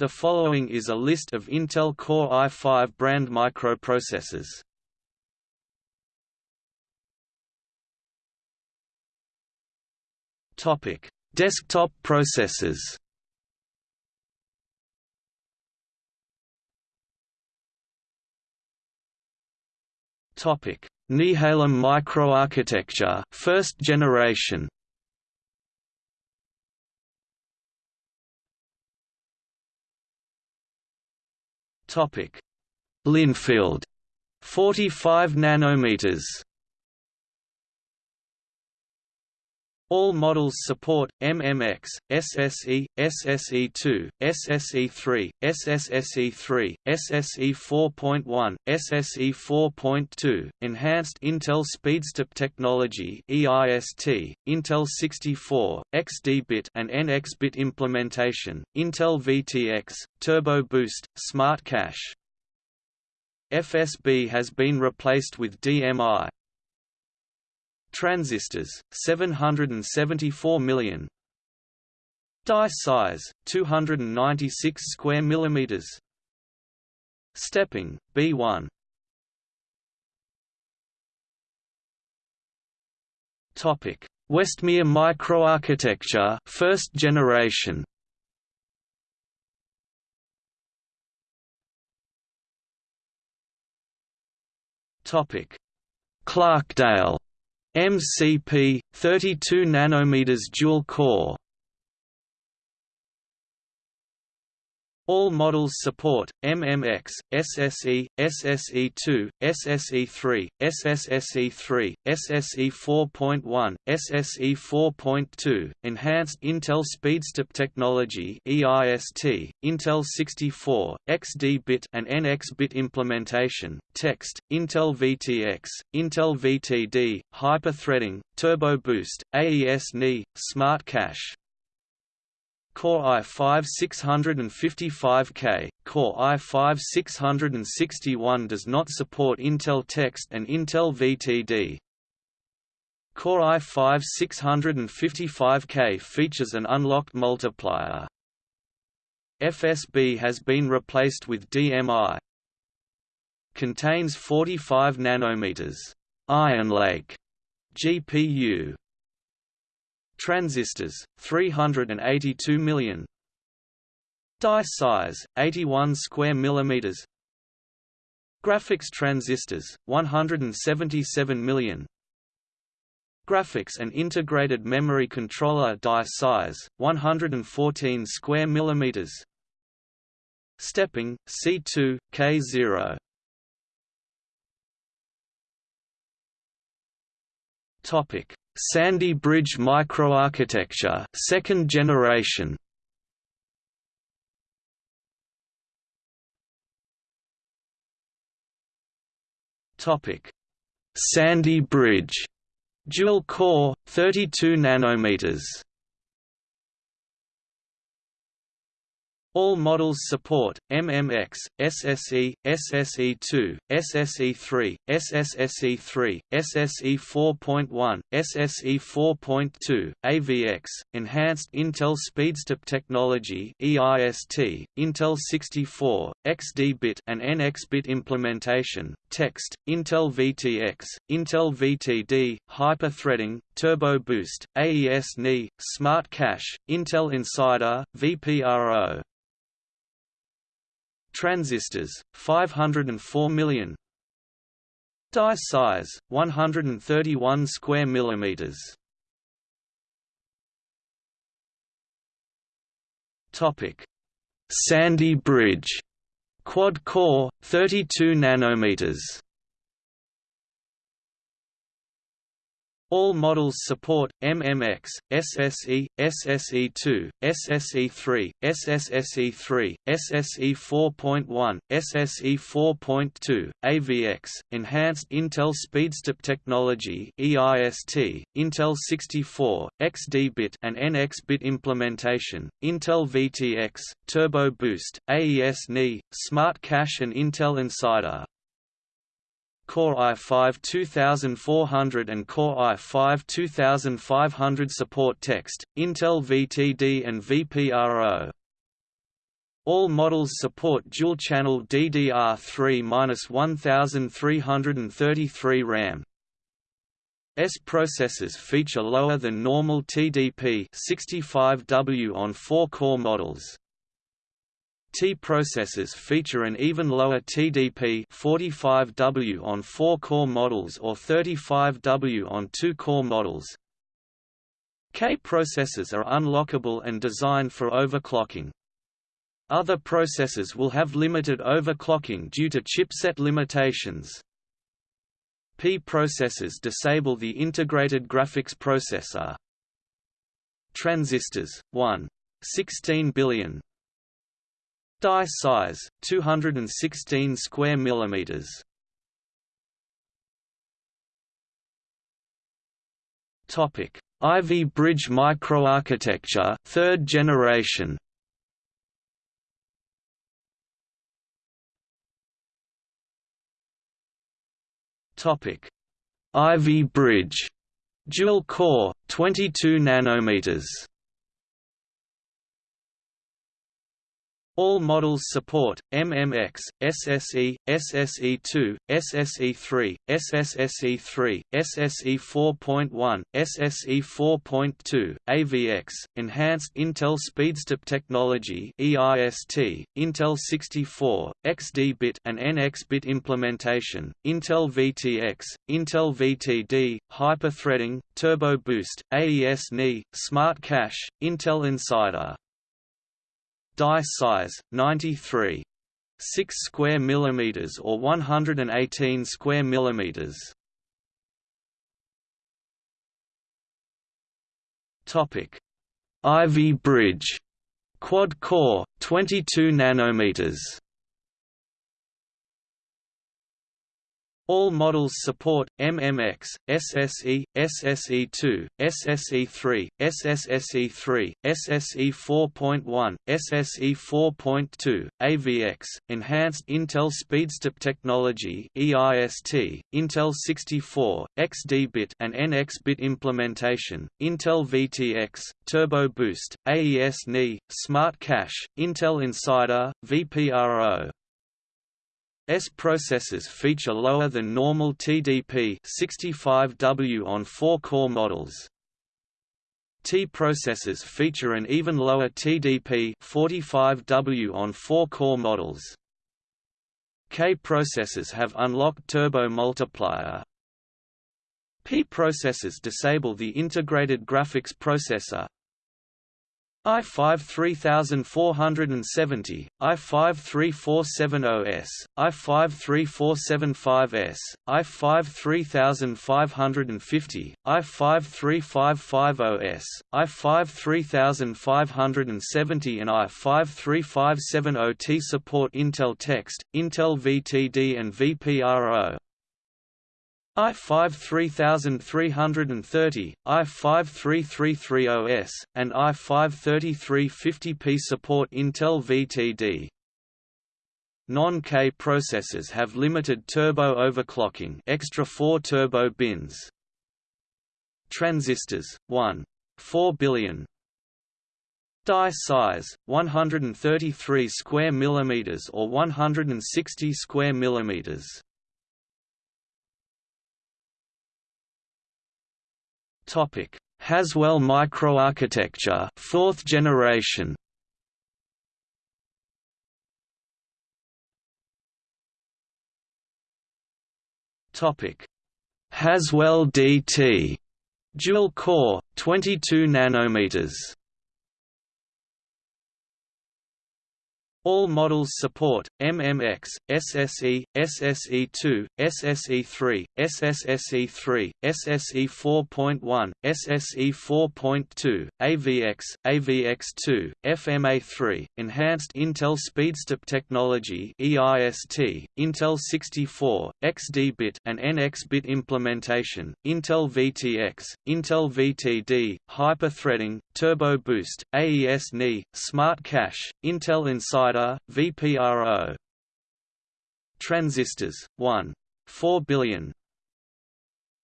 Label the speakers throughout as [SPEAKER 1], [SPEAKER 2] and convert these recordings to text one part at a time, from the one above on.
[SPEAKER 1] The following is a list of Intel Core i5 brand microprocessors. Topic: Desktop processors. Topic: Nehalem microarchitecture, first generation. Topic: Lynnfield, 45 nanometers. All models support MMX, SSE, SSE2, SSE3, SSSE3, SSE 4.1, SSE 4.2, Enhanced Intel SpeedStep Technology (EIST), Intel 64, XD-bit and NX-bit implementation, Intel VTX, Turbo Boost, Smart Cache. FSB has been replaced with DMI, Transistors 774 million. Die size 296 square millimeters. Stepping B1 Topic. Westmere microarchitecture first generation. Topic. Clarkdale MCP 32 nanometers dual core All models support MMX, SSE, SSE2, SSE3, SSSE3, SSE 4.1, SSE 4.2, Enhanced Intel SpeedStep Technology (EIST), Intel 64, XD-bit and NX-bit implementation, text, Intel VTX, Intel VTD, hyper-threading, Turbo Boost, AES-NI, Smart Cache. Core i5 655K, Core i5 661 does not support Intel Text and Intel VTD. Core i5 655K features an unlocked multiplier. FSB has been replaced with DMI. Contains 45 nanometers. Iron Lake GPU Transistors 382 million. Die size 81 square millimeters. Graphics transistors 177 million. Graphics and integrated memory controller die size 114 square millimeters. Stepping C2 K0 Topic Sandy Bridge microarchitecture, second generation. Topic: Sandy Bridge, dual core, 32 nanometers. All models support MMX, SSE, SSE2, SSE3, SSSE3, SSE 4.1, SSE 4.2, AVX, Enhanced Intel SpeedStep Technology (EIST), Intel 64, XD-bit and NX-bit implementation, text, Intel VTX, Intel VTD, hyper-threading, Turbo Boost, AES-NI, Smart Cache, Intel Insider, VPRO. Transistors 504 million. Die size 131 square millimeters. Topic. Sandy Bridge. Quad core 32 nanometers All models support MMX, SSE, SSE2, SSE3, SSSE3, SSE 4.1, SSE 4.2, AVX, Enhanced Intel SpeedStep Technology (EIST), Intel 64, XD-bit and NX-bit implementation, Intel VTX, Turbo Boost, AES-NI, Smart Cache and Intel Insider. Core i5 2400 and Core i5 2500 support text, Intel VTD and VPRO. All models support dual-channel DDR3-1333 RAM. S processors feature lower than normal TDP 65W on 4-core models. T processors feature an even lower TDP 45W on 4-core models or 35W on 2-core models. K processors are unlockable and designed for overclocking. Other processors will have limited overclocking due to chipset limitations. P processors disable the integrated graphics processor. Transistors 1. 16 billion Die size 216 square millimeters. Topic: Ivy Bridge microarchitecture, third generation. Topic: Ivy Bridge, dual core, 22 nanometers. All models support MMX, SSE, SSE2, SSE3, SSSE3, SSE 4.1, SSE 4.2, AVX, Enhanced Intel SpeedStep Technology (EIST), Intel 64, XD-bit and NX-bit implementation, Intel VTX, Intel VTD, Hyper-threading, Turbo Boost, AES-NI, Smart Cache, Intel Insider Die size 93 6 square millimeters or 118 square millimeters. Topic: Ivy Bridge, quad core, 22 nanometers. All models support MMX, SSE, SSE2, SSE3, SSSE3, SSE 4.1, SSE 4.2, AVX, Enhanced Intel SpeedStep Technology (EIST), Intel 64, XD-bit and NX-bit implementation, Intel VTX, Turbo Boost, AES-NI, Smart Cache, Intel Insider, VPRO, S processors feature lower than normal TDP 65W on 4-core models. T processors feature an even lower TDP 45W on 4-core models. K processors have unlocked turbo multiplier. P processors disable the integrated graphics processor, I5 3470, I5 3470S, I5 3475S, I5 3550, I5 3550S, I5 3570 and I5 3570T support Intel Text, Intel VTD and VPRO. I5 3330, I5 3330S, and I5 3350P support Intel VTD. Non-K processors have limited turbo overclocking extra 4 turbo bins. Transistors, 1. 4 billion Die size 133 square millimeters or 160 square millimeters. Topic: Haswell microarchitecture, fourth generation. Topic: Haswell DT, dual core, 22 nanometers. All models support MMX, SSE, SSE2, SSE3, SSSE3, SSE 4.1, SSE 4.2, AVX, AVX2, FMA3, Enhanced Intel SpeedStep Technology (EIST), Intel 64, XD-bit and NX-bit implementation, Intel VTX, Intel VTD, Hyper-threading, Turbo Boost, AES-NI, Smart Cache, Intel Inside VPRO Transistors 1 4 billion.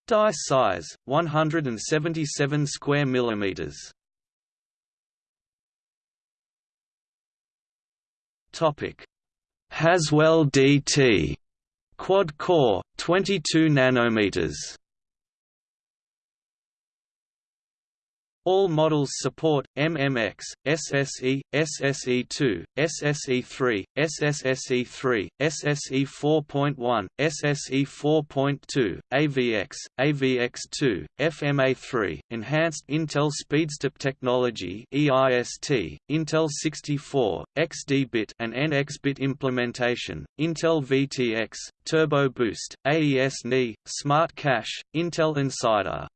[SPEAKER 1] Die size 177 square millimeters. Topic: Haswell DT quad core 22 nanometers All models support MMX, SSE, SSE2, SSE3, SSSE3, SSE 4.1, SSE 4.2, AVX, AVX2, FMA3, Enhanced Intel SpeedStep Technology (EIST), Intel 64, XD-bit and NX-bit implementation, Intel VTX, Turbo Boost, AES-NI, Smart Cache, Intel Insider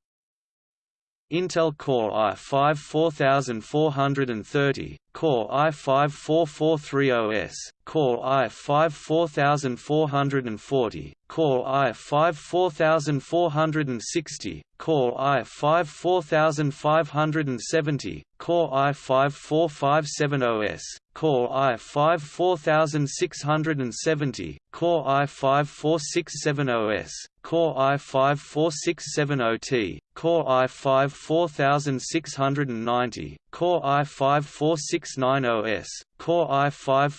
[SPEAKER 1] Intel Core i5 4430, Core i5 4430S, Core i5 4440, Core i5 4460, Core i5 4570, Core i5 4570S, Core i5 4670, Core i5 4670S, Core i5 4670T, Core i5 4690, Core i5 4690S, Core i5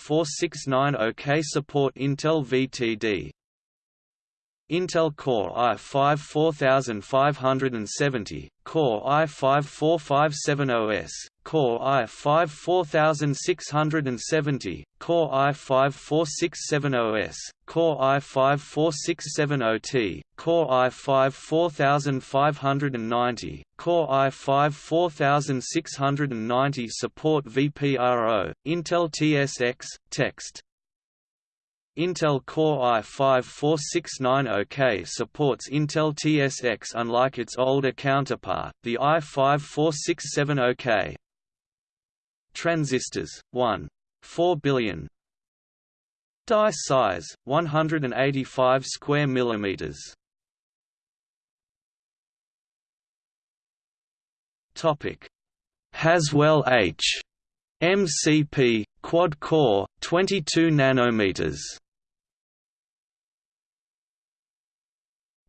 [SPEAKER 1] 4690K support Intel VTD. Intel Core i5 4570, Core i5 4570S, Core i5 4670, Core i5 4670S, Core i5 4670T, Core i5 4590, Core i5 4690 support VPRO, Intel TSX, text. Intel Core i5-4690K supports Intel TSX unlike its older counterpart, the i5-4670K. Transistors 1. 4 billion. Die size 185 square millimeters. Topic. Haswell H. MCP quad core 22 nanometers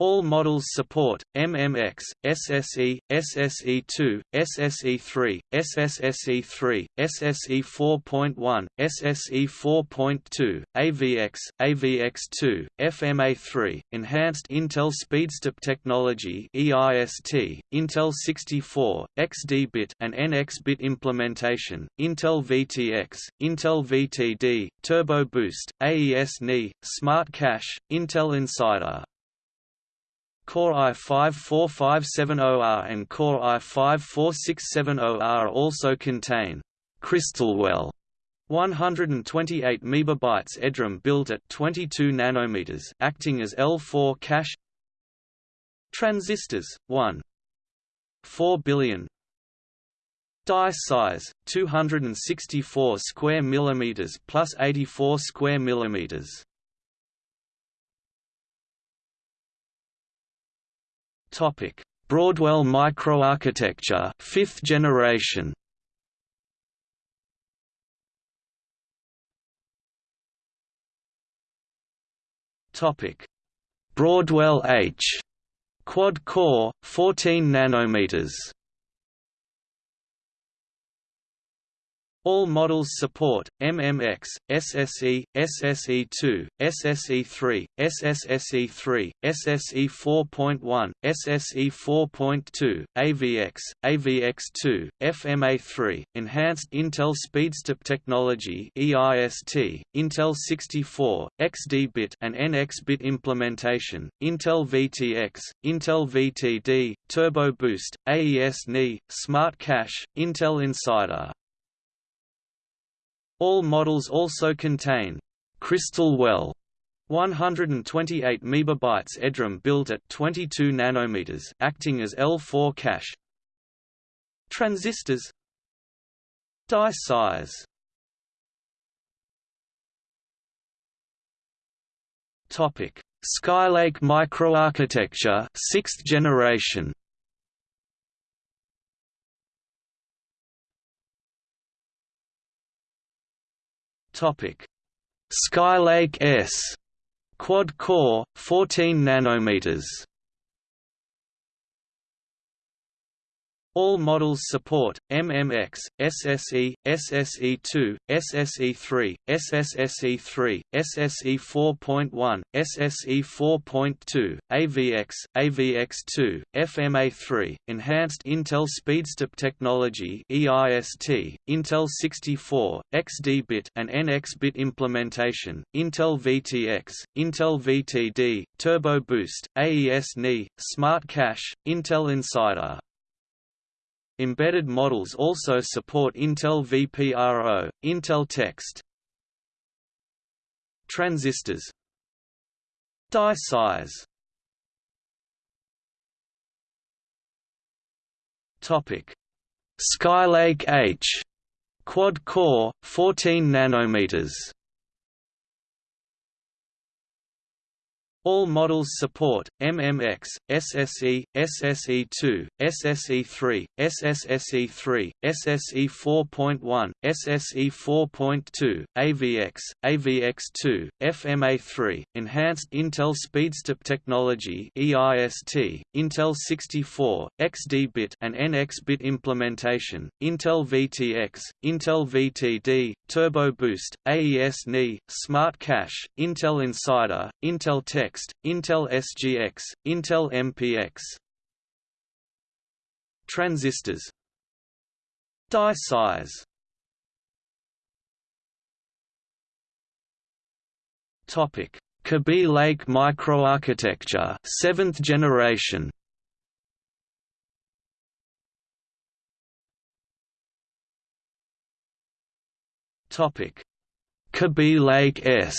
[SPEAKER 1] All models support MMX, SSE, SSE2, SSE3, SSSE3, SSE 4.1, SSE 4.2, AVX, AVX2, FMA3, Enhanced Intel SpeedStep Technology (EIST), Intel 64, XD-bit and NX-bit implementation, Intel VTX, Intel VTD, Turbo Boost, AES-NI, Smart Cache, Intel Insider. Core i5-4570R and Core i5-4670R also contain Crystalwell 128 MB EDRAM built at 22 nanometers, acting as L4 cache. Transistors 1 4 billion. Die size 264 square millimeters plus 84 square millimeters Topic: Broadwell microarchitecture, 5th generation. Topic: Broadwell H quad core 14 nanometers All models support MMX, SSE, SSE2, SSE3, SSSE3, SSE 4.1, SSE 4.2, AVX, AVX2, FMA3, Enhanced Intel SpeedStep Technology (EIST), Intel 64, XD-bit and NX-bit implementation, Intel VTX, Intel VTD, Turbo Boost, AES-NI, Smart Cache, Intel Insider. All models also contain Crystal Well 128 MB EDRAM built at 22 nanometers, acting as L4 cache. Transistors Die size Topic: Skylake microarchitecture, 6th generation. Topic: Skylake S. Quad core 14 nanometers All models support MMX, SSE, SSE2, SSE3, SSSE3, SSE 4.1, SSE 4.2, AVX, AVX2, FMA3, Enhanced Intel SpeedStep Technology (EIST), Intel 64, XD-bit and NX-bit implementation, Intel VTX, Intel VTD, Turbo Boost, AES-NI, Smart Cache, Intel Insider. Embedded models also support Intel vPRO, Intel Text. Transistors Die size Topic Skylake H quad core 14 nanometers All models support MMX, SSE, SSE2, SSE3, SSSE3, SSE 4.1, SSE 4.2, AVX, AVX2, FMA3, Enhanced Intel SpeedStep Technology (EIST), Intel 64, XD-bit and NX-bit implementation, Intel VTX, Intel VTD, Turbo Boost, AES-NI, Smart Cache, Intel Insider, Intel Tech Next, Intel SGX, Intel MPX Transistors. Die size. Topic: Kaby Lake microarchitecture, 7th generation. Topic: Kaby Lake S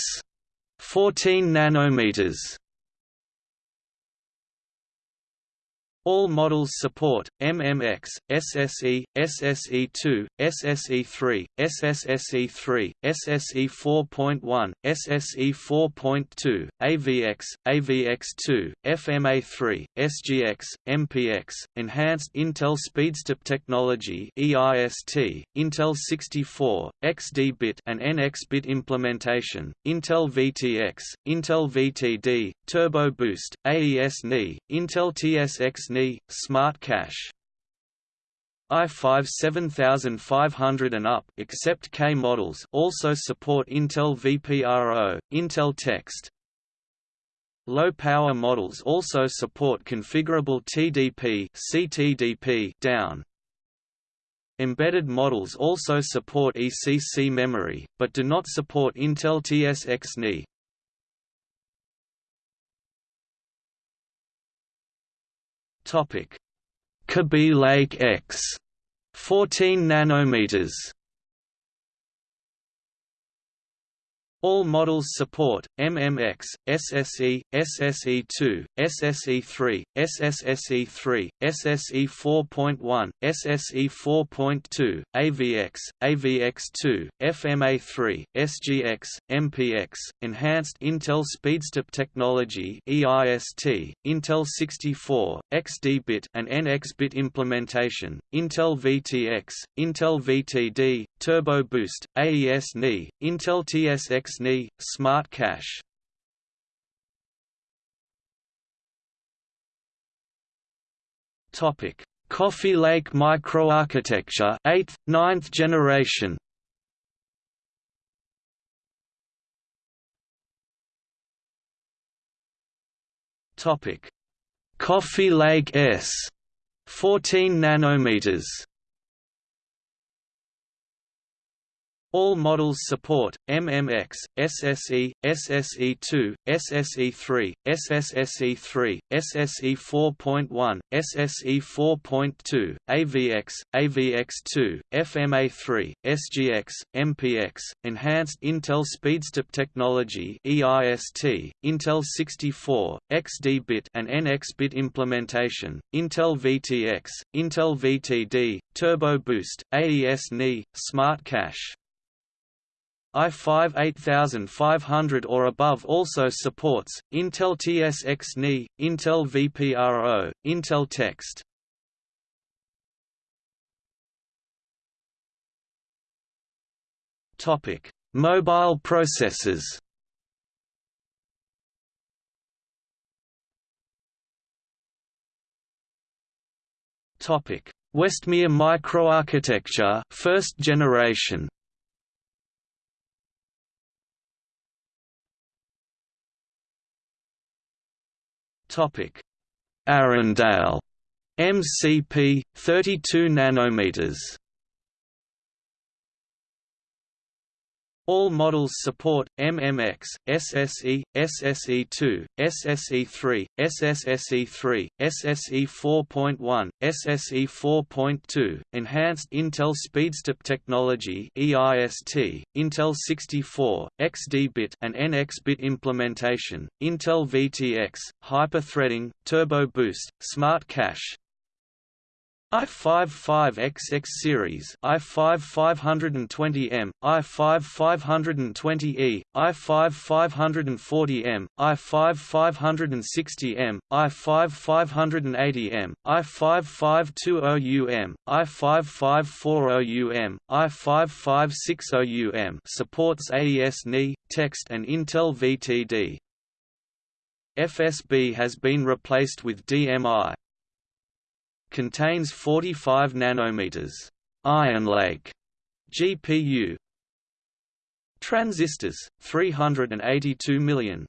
[SPEAKER 1] 14 nanometers All models support MMX, SSE, SSE2, SSE3, SSSE3, SSE 4.1, SSE 4.2, AVX, AVX2, FMA3, SGX, MPX, Enhanced Intel SpeedStep Technology (EIST), Intel 64, XD-bit and NX-bit implementation, Intel VTX, Intel VTD, Turbo Boost, AES-NI, Intel TSX SNI, Smart Cache i5 7500 and up except K models also support Intel vPRO, Intel Text. Low-power models also support configurable TDP CTDP down. Embedded models also support ECC memory, but do not support Intel TSX-NI. Topic: Kaby Lake X, 14 nanometers. All models support MMX, SSE, SSE2, SSE3, SSSE3, SSE 4.1, SSE 4.2, AVX, AVX2, FMA3, SGX, MPX, Enhanced Intel SpeedStep Technology (EIST), Intel 64, XD-bit and NX-bit implementation, Intel VTX, Intel VTD, Turbo Boost, AES-NI, Intel TSX SNI, Smart Cache Topic: Coffee Lake microarchitecture, 8th, 9th generation. Topic: Coffee Lake S, 14 nanometers. All models support MMX, SSE, SSE2, SSE3, SSSE3, SSE 4.1, SSE 4.2, AVX, AVX2, FMA3, SGX, MPX, Enhanced Intel SpeedStep Technology (EIST), Intel 64, XD-bit and NX-bit implementation, Intel VTX, Intel VTD, Turbo Boost, AES-NI, Smart Cache i5 8500 or above also supports, Intel TSX-NI, Intel vPRO, Intel Text. Mobile processors Westmere microarchitecture first generation Topic. Arrandale. MCP 32 nanometers All models support MMX, SSE, SSE2, SSE3, SSSE3, SSE 4.1, SSE 4.2, Enhanced Intel SpeedStep Technology (EIST), Intel 64, XD-bit and NX-bit implementation, Intel VTX, hyper-threading, turbo boost, smart cache, i5-5XX series i5-520M, i5-520E, i5-540M, i5-560M, i5-580M, i5-520UM, i5-540UM, i5-560UM supports AES-NI, text and Intel VTD. FSB has been replaced with DMI contains 45 nanometers. Iron Lake. GPU transistors 382 million.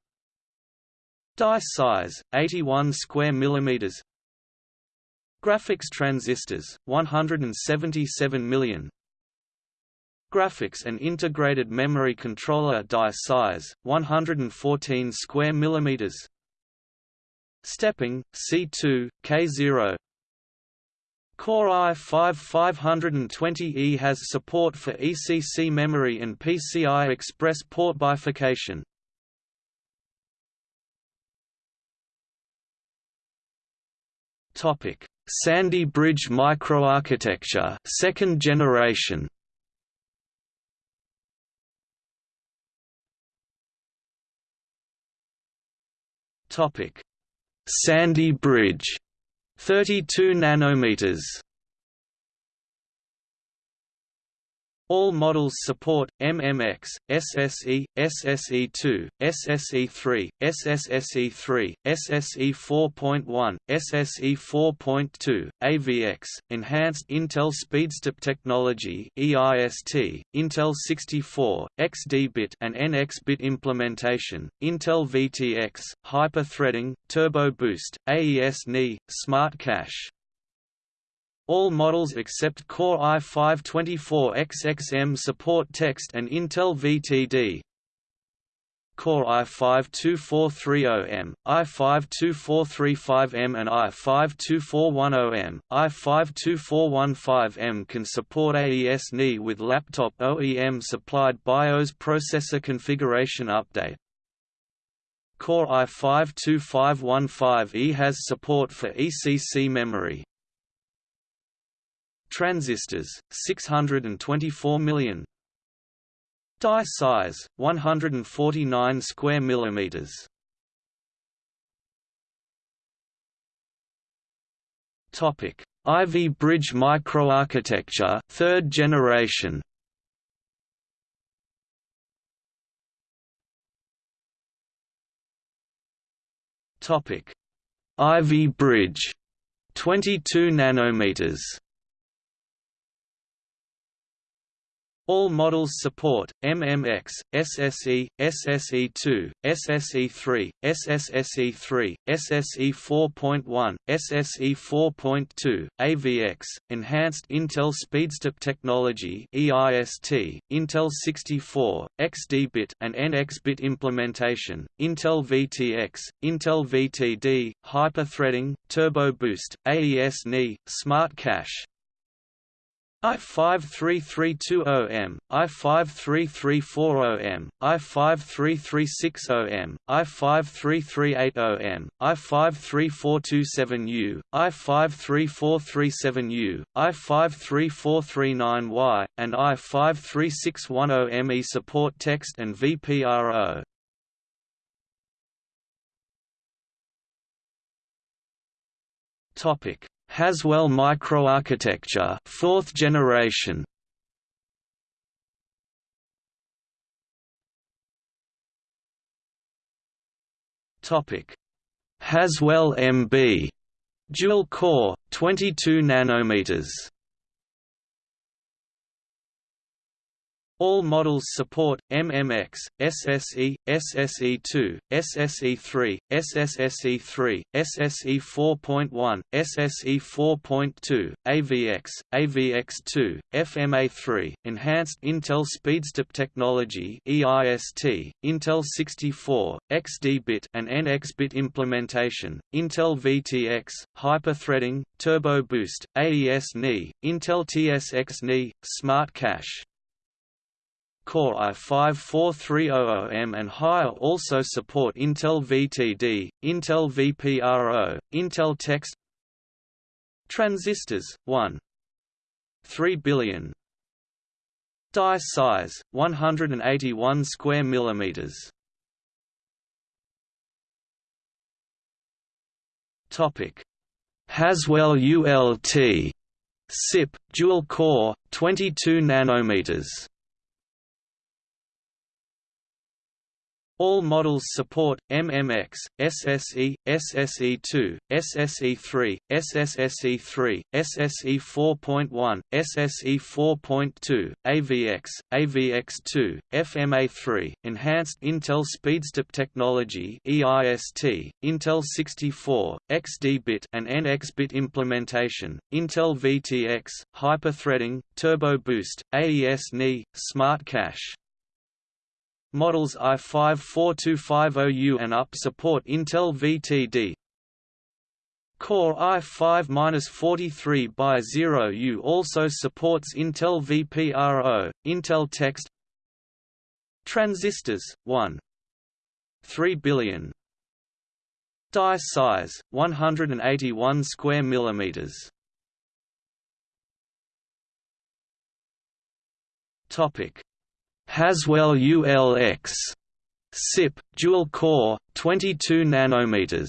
[SPEAKER 1] Die size 81 square millimeters. Graphics transistors 177 million. Graphics and integrated memory controller die size 114 square millimeters. Stepping C2 K0 Core i5 520E has support for ECC memory and PCI Express port bifurcation. Topic: Sandy Bridge microarchitecture, second generation. Topic: Sandy Bridge 32 nanometers All models support MMX, SSE, SSE2, SSE3, SSSE3, SSE 4.1, SSE 4.2, AVX, Enhanced Intel SpeedStep Technology (EIST), Intel 64, XD-bit and NX-bit implementation, Intel VTX, hyper-threading, turbo boost, AES-NI, Smart Cache. All models except Core i5-24XXM support text and Intel VTD. Core i5-2430M, i5-2435M and i5-2410M, i5-2415M can support AES-NI with laptop OEM-supplied BIOS processor configuration update. Core i5-2515E has support for ECC memory transistors 624 million. Die size 149 square millimeters. Topic. Ivy Bridge microarchitecture third generation. Topic. Ivy Bridge 22 nanometers All models support MMX, SSE, SSE2, SSE3, SSSE3, SSE 4.1, SSE 4.2, AVX, Enhanced Intel SpeedStep Technology (EIST), Intel 64, XD-bit and NX-bit implementation, Intel VTX, Intel VTD, hyper-threading, turbo boost, AES-NI, Smart Cache, I53320M, I53340M, I53360M, I53380M, I53427U, I53437U, I53439Y, and I53610ME support text and VPRO. Topic Haswell microarchitecture, fourth generation. Topic: Haswell MB Dual core, 22 nanometers. All models support MMX, SSE, SSE2, SSE3, SSSE3, SSE 4.1, SSE 4.2, AVX, AVX2, FMA3, Enhanced Intel SpeedStep Technology (EIST), Intel 64, XD-bit and NX-bit implementation, Intel VTX, Hyper-threading, Turbo Boost, AES-NI, Intel TSX-NI, Smart Cache. Core i5-4300M and higher also support Intel VTD, Intel VPRO, Intel Text Transistors, 1 3 billion. Die size, 181 square millimeters. Topic. Haswell ULT SIP, dual core, 22 nanometers All models support MMX, SSE, SSE2, SSE3, SSSE3, SSE 4.1, SSE 4.2, AVX, AVX2, FMA3, Enhanced Intel SpeedStep Technology (EIST), Intel 64, XD-bit and NX-bit implementation, Intel VTX, Hyper-threading, Turbo Boost, AES-NI, Smart Cache. Models i5-4250U and up support Intel VTD. Core i5-43 by 0U also supports Intel VPRO, Intel Text Transistors, 1. 3 billion Die size, 181 square millimeters Topic Haswell ULX SIP, dual core, 22 nanometers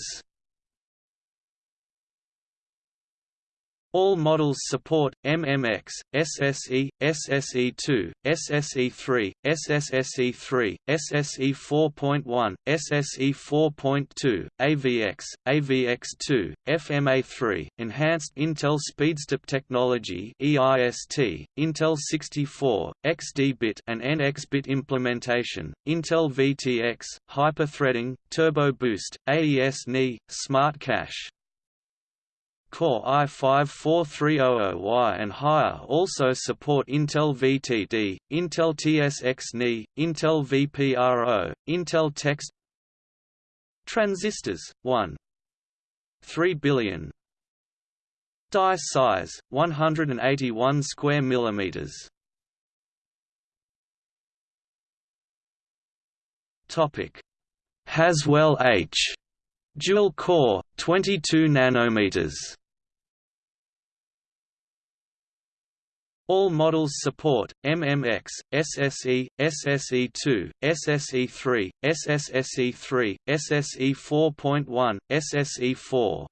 [SPEAKER 1] All models support MMX, SSE, SSE2, SSE3, SSSE3, SSE 4.1, SSE 4.2, AVX, AVX2, FMA3, Enhanced Intel SpeedStep Technology (EIST), Intel 64, XD-bit and NX-bit implementation, Intel VTX, Hyper-threading, Turbo Boost, AES-NI, Smart Cache. Core i5-4300Y and higher also support Intel VTD, Intel TSX-NI, Intel VPRO, Intel Text. Transistors, 1. 3 billion. Die size, 181 square millimeters. Haswell H Dual core, 22 nanometers. All models support MMX, SSE, SSE2, SSE3, SSSE3, SSE 4.1, SSE 4.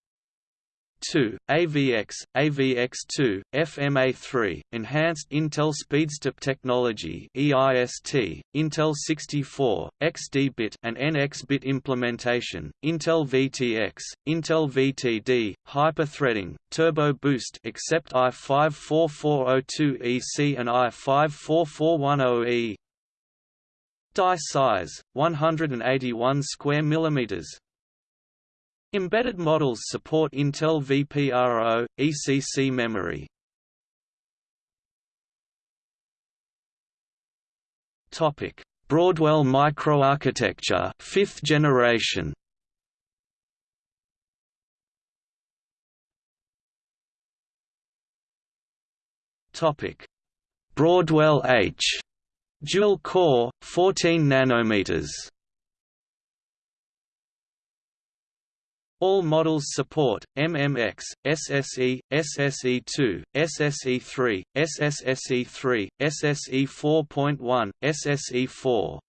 [SPEAKER 1] 2, AVX, AVX2, FMA3, Enhanced Intel SpeedStep Technology (EIST), Intel 64, XD-bit and NX-bit implementation, Intel VTX, Intel VTD, hyper-threading, Turbo Boost except i54402EC and i54410E. Die size 181 square millimeters, Embedded models support Intel VPRO, ECC memory. Topic: Broadwell microarchitecture, 5th generation. Topic: Broadwell H, dual core, 14 nanometers. All models support MMX, SSE, SSE2, SSE3, SSSE3, SSE 4.1, SSE 4.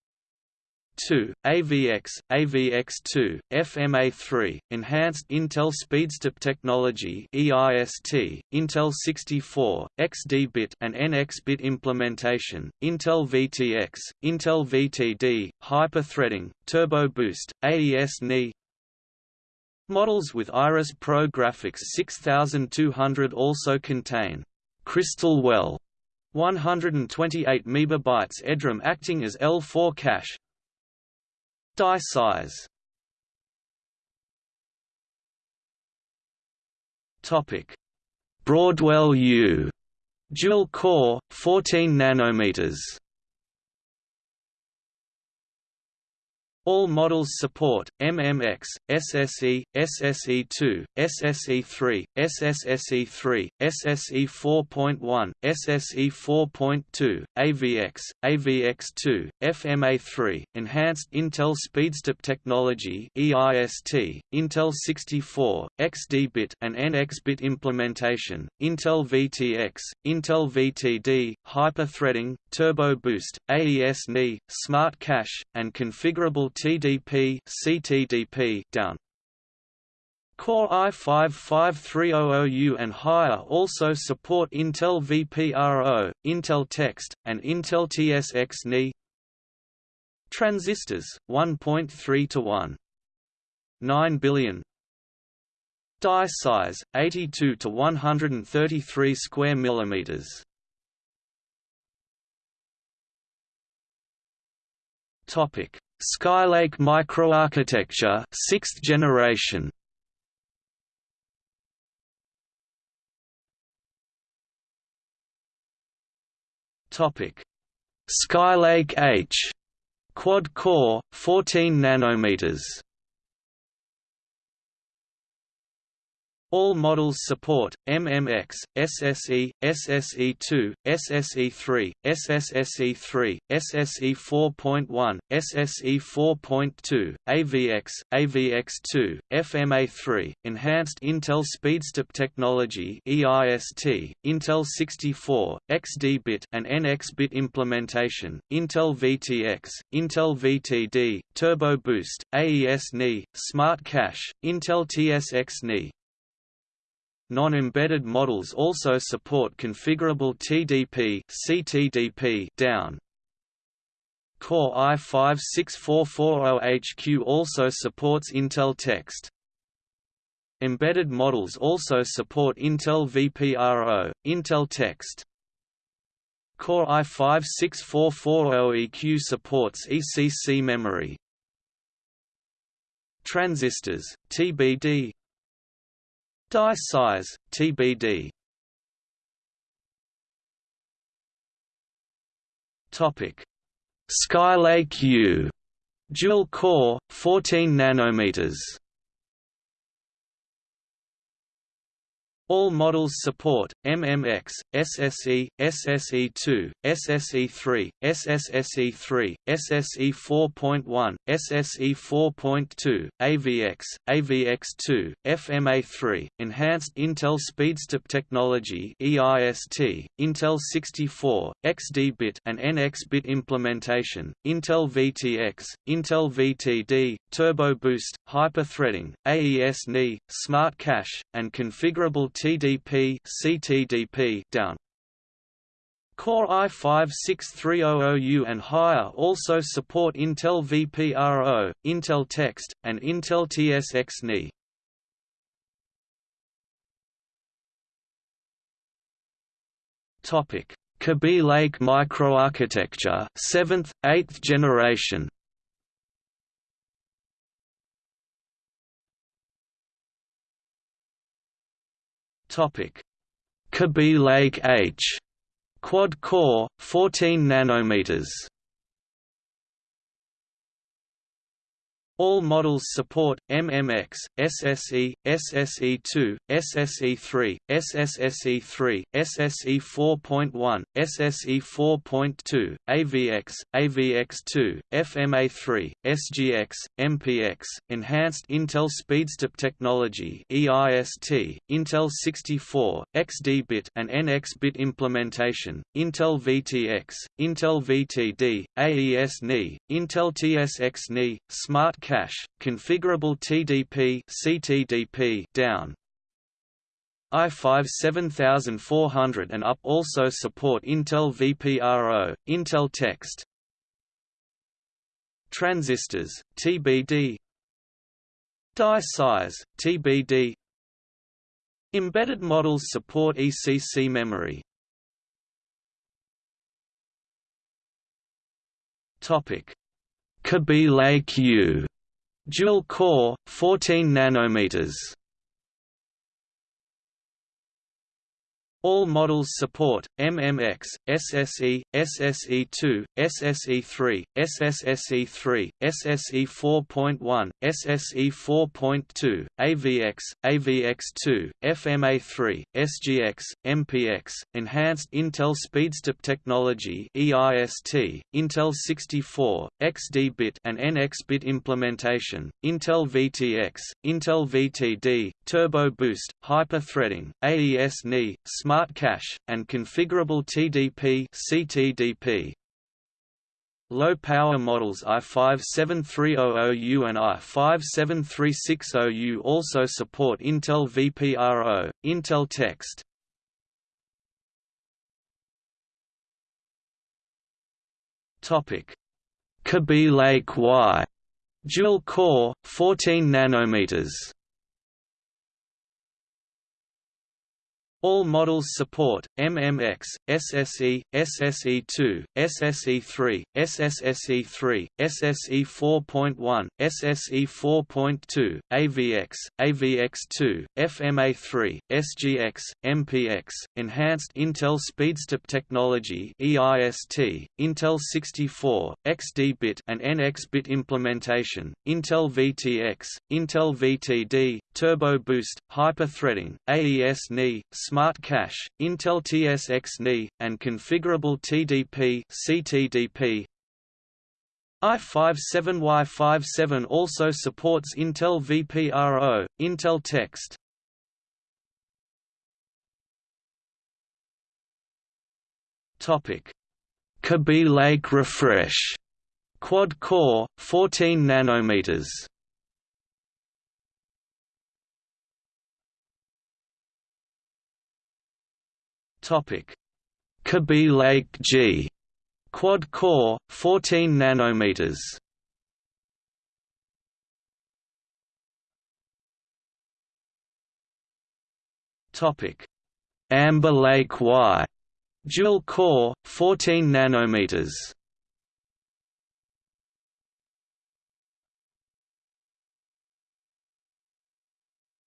[SPEAKER 1] 2, AVX, AVX2, FMA3, Enhanced Intel SpeedStep Technology (EIST), Intel 64, XD-bit and NX-bit implementation, Intel VTX, Intel VTD, Hyper-threading, Turbo Boost, AES-NI, Models with Iris Pro Graphics 6200 also contain Crystal Well 128 MB EDRAM acting as L4 cache Die size. Topic. Broadwell U dual core 14 nanometers All models support MMX, SSE, SSE2, SSE3, SSSE3, SSE 4.1, SSE 4.2, AVX, AVX2, FMA3, Enhanced Intel SpeedStep Technology (EIST), Intel 64, XD-bit and NX-bit implementation, Intel VTX, Intel VTD, Hyper-threading, Turbo Boost, AES-NI, Smart Cache, and configurable TDP CTDP down. Core i5-5300U and higher also support Intel vPRO, Intel Text, and Intel TSX-NI. Transistors 1.3 to 1. 9 billion. Die size 82 to 133 square millimeters. Topic: Skylake microarchitecture, 6th generation. Topic: Skylake H, quad core, 14 nanometers. All models support MMX, SSE, SSE2, SSE3, SSSE3, SSE 4.1, SSE 4.2, AVX, AVX2, FMA3, Enhanced Intel SpeedStep Technology (EIST), Intel 64, XD-bit and NX-bit implementation, Intel VTX, Intel VTD, Turbo Boost, AES-NI, Smart Cache, Intel TSX-NI, Non-embedded models also support configurable TDP CTDP down. Core i5-6440HQ also supports Intel Text. Embedded models also support Intel vPRO, Intel Text. Core i5-6440EQ supports ECC memory. Transistors, TBD Die size, TBD. Topic: Skylake U, dual core, 14 nanometers. All models support MMX, SSE, SSE2, SSE3, SSSE3, SSE 4.1, SSE 4.2, AVX, AVX2, FMA3, Enhanced Intel SpeedStep Technology (EIST), Intel 64, XD-bit and NX-bit implementation, Intel VTX, Intel VTD, Turbo Boost, Hyper-threading, AES-NI, Smart Cache, and configurable TDP CTDP down. Core i5-6300U and higher also support Intel vPRO, Intel Text, and Intel TSX-NI. Topic: Kaby Lake microarchitecture, 7th, 8th generation. Topic: Kaby Lake H, quad core, 14 nanometers. All models support MMX, SSE, SSE2, SSE3, SSSE3, SSE 4.1, SSE 4.2, AVX, AVX2, FMA3, SGX, MPX, Enhanced Intel SpeedStep Technology (EIST), Intel 64, XD-bit and NX-bit implementation, Intel VTX, Intel VTD, AES-NI, Intel TSX-NI, Smart cache, configurable TDP CTDP down. i5 7400 and up also support Intel vPRO, Intel Text. Transistors, TBD Die size, TBD Embedded models support ECC memory. Topic: Kaby Lake Dual core, 14 nanometers. All models support MMX, SSE, SSE2, SSE3, SSSE3, SSE 4.1, SSE 4.2, AVX, AVX2, FMA3, SGX, MPX, Enhanced Intel SpeedStep Technology (EIST), Intel 64, XD-bit and NX-bit implementation, Intel VTX, Intel VTD, Turbo Boost, Hyper-threading, AES-NI, Smart Smart Cache, and configurable TDP CTDP. Low-power models i57300U and i57360U also support Intel VPRO, Intel Text. Kaby Lake Y, dual core, 14 nanometers. All models support MMX, SSE, SSE2, SSE3, SSSE3, SSE 4.1, SSE 4.2, AVX, AVX2, FMA3, SGX, MPX, Enhanced Intel SpeedStep Technology (EIST), Intel 64, XD-bit and NX-bit implementation, Intel VTX, Intel VTD, Turbo Boost, Hyper-threading, AES-NI, Smart Cache, Intel TSX-NI, and configurable TDP CTDP. i57Y57 also supports Intel VPRO, Intel Text. Topic: Kaby Lake Refresh, quad core, 14 nanometers. Topic: Kaby Lake G, quad core, 14 nanometers. Topic: Amber Lake Y, dual core, 14 nanometers.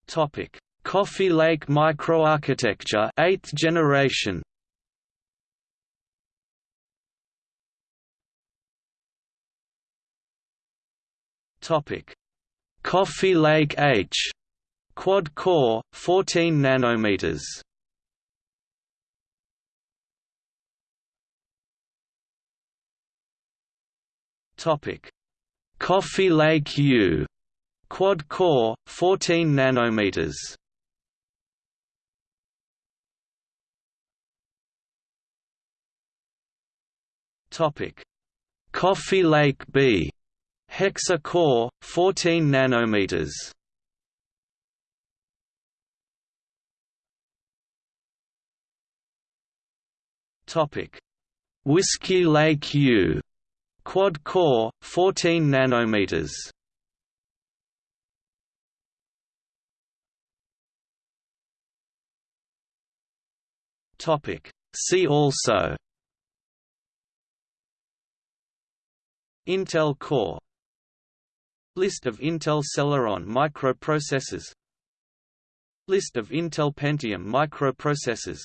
[SPEAKER 1] Topic: Coffee Lake microarchitecture 8th generation. Topic. Coffee Lake H. Quad core 14 nanometers. Topic. Coffee Lake U. Quad core 14 nanometers Topic: Coffee Lake B, Hexa core, 14 nanometers. Topic: Whiskey Lake U, quad core, 14 nanometers. Topic: See also Intel Core. List of Intel Celeron microprocessors. List of Intel Pentium microprocessors.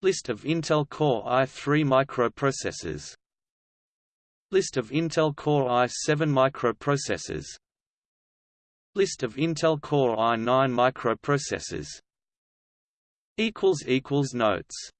[SPEAKER 1] List of Intel Core i3 microprocessors. List of Intel Core i7 microprocessors. List of Intel Core i9 microprocessors. Notes